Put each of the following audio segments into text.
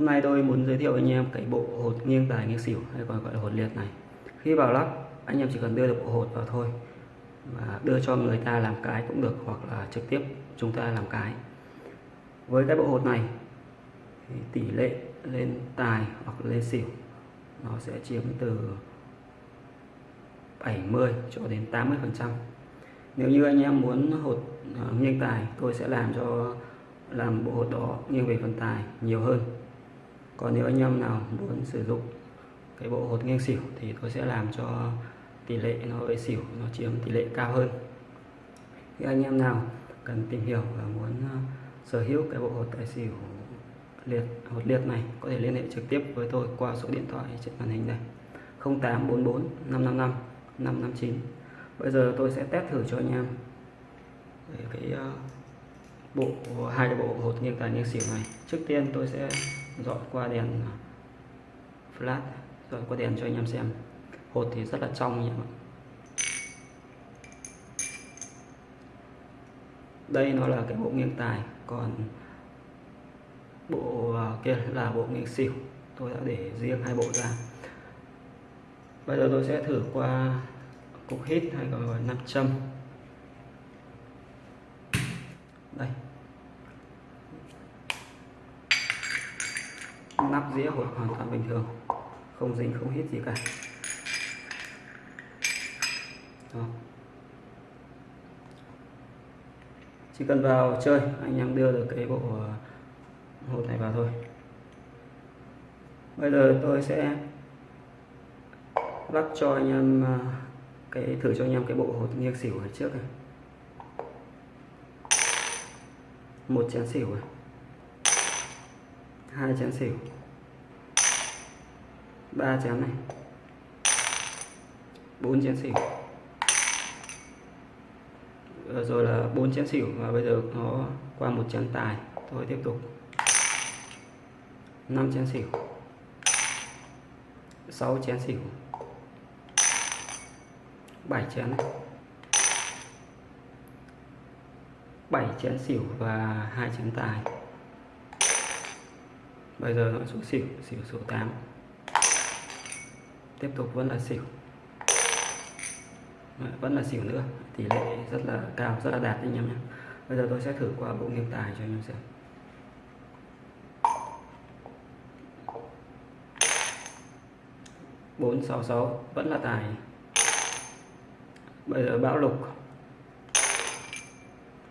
Hôm nay tôi muốn giới thiệu với anh em cái bộ hột nghiêng tài nghiêng xỉu hay còn gọi là hột liệt này. Khi vào lắp, anh em chỉ cần đưa được bộ hột vào thôi và đưa cho người ta làm cái cũng được hoặc là trực tiếp chúng ta làm cái. Với cái bộ hột này thì tỷ lệ lên tài hoặc lên xỉu nó sẽ chiếm từ 70 cho đến 80 phần trăm nếu như anh em muốn hột à, nghiêng tài tôi sẽ làm cho làm bộ hột đó nghiêng về phần tài nhiều hơn còn nếu anh em nào muốn sử dụng cái bộ hột nghiêng xỉu thì tôi sẽ làm cho tỷ lệ nó về xỉu nó chiếm tỷ lệ cao hơn. Khi anh em nào cần tìm hiểu và muốn ờ, sở hữu cái bộ hột tài xỉu liệt hột liệt này có thể liên hệ trực tiếp với tôi qua số điện thoại trên màn hình này. 0844 555 559 bây giờ tôi sẽ test thử cho anh em về cái uh, bộ, hai cái bộ, hột nghiêng tài nghiêng xỉu này. Trước tiên tôi sẽ dọn qua đèn à, flash dọn qua đèn cho anh em xem. Hột thì rất là trong nhỉ đây nó là cái bộ nghiêng tài, còn bộ à, kia là bộ nghiêng xỉu. Tôi đã để riêng hai bộ ra. Bây giờ tôi sẽ thử qua cục hít hay còn gọi nam châm đây. Nắp dĩa hoàn toàn bình thường, không dính, không hít gì cả. Đó. chỉ cần vào chơi, anh em đưa được cái bộ ờ, hột này vào thôi. Bây giờ tôi sẽ lắp cho anh em ờ, cái, thử cho anh em cái bộ hột nghiêng xỉu ở trước này. Một chén xỉu này. Hai chén xỉu. Ba chén này. Bốn chén xỉu. Rồi là bốn chén xỉu và bây giờ nó qua một chén tài. Tôi tiếp tục. 5 chén xỉu. 6 chén xỉu. 7 chén này. 7 chén xỉu và hai chén tài. Bây giờ nó xuống xỉu xỉu số 8 tiếp tục vẫn là xỉu. Vẫn là xỉu nữa, tỷ lệ rất là cao, rất là đạt anh em nhé. Bây giờ tôi sẽ thử qua bộ nghiệp tài cho anh em xem. Bốn sáu sáu, vẫn là tài. Bây giờ bão lục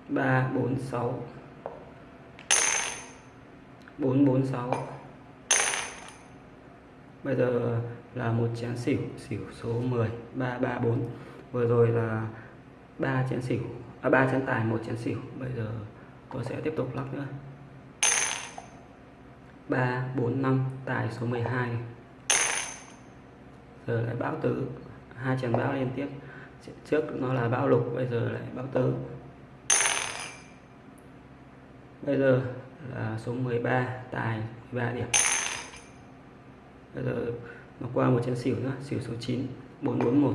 ba bốn sáu. bốn bốn sáu. Bây giờ là một chén xỉu xỉu số 10 334 vừa rồi là ba chén xỉu à 3 chén tài, một chén xỉu. Bây giờ tôi sẽ tiếp tục lắc nữa. 3 4 5 tài số 12 giờ lại bão tứ, hai chén bão liên tiếp. Trước nó là bão lục, bây giờ lại bão tứ bây giờ là số 13 tài 13 điểm. Bây giờ nó qua một chén xỉu nữa xỉu số 9 441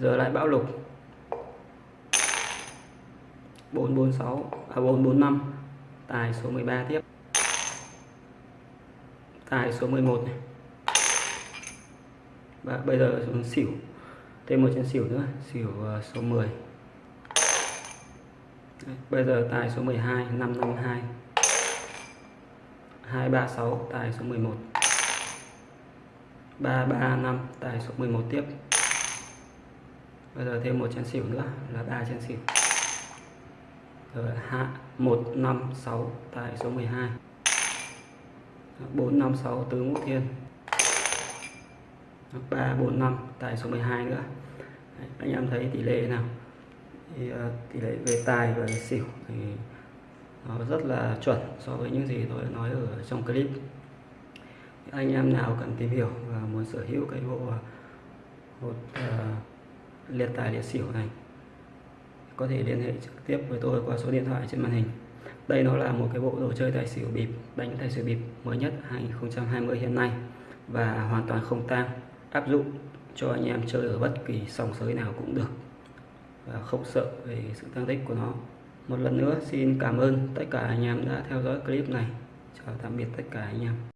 giờ lại bão lục. 446 à 445 tài số 13 tiếp. Tài số 11 này. Và bây giờ xuống xỉu thêm một chén xỉu nữa xỉu ờ, số 10 Đấy, bây giờ tài số 12 552 236 tài số 11 335 tài số 11 tiếp. Bây giờ thêm một chén xỉu nữa là ba chén xỉu. Rồi hạ 156 tại số 12 456 tứ ngũ thiên. 345 tại số 12 nữa. Đấy, anh em thấy tỷ lệ nào? Thì ờ, tỷ lệ về tài và xỉu thì nó rất là chuẩn so với những gì tôi nói ở trong clip. Anh em nào cần tìm hiểu và muốn sở hữu cái bộ ờ, hột uh, liệt tài liệt xỉu này có thể liên hệ trực tiếp với tôi qua số điện thoại trên màn hình. Đây nó là một cái bộ đồ chơi tài xỉu bịp đánh tài xỉu bịp mới nhất 2020 hiện nay và hoàn toàn không tang áp dụng cho anh em chơi ở bất kỳ sòng sới nào cũng được và không sợ về sự tăng tích của nó. Một lần nữa, xin cảm ơn tất cả anh em đã theo dõi clip này. Chào tạm biệt tất cả anh em.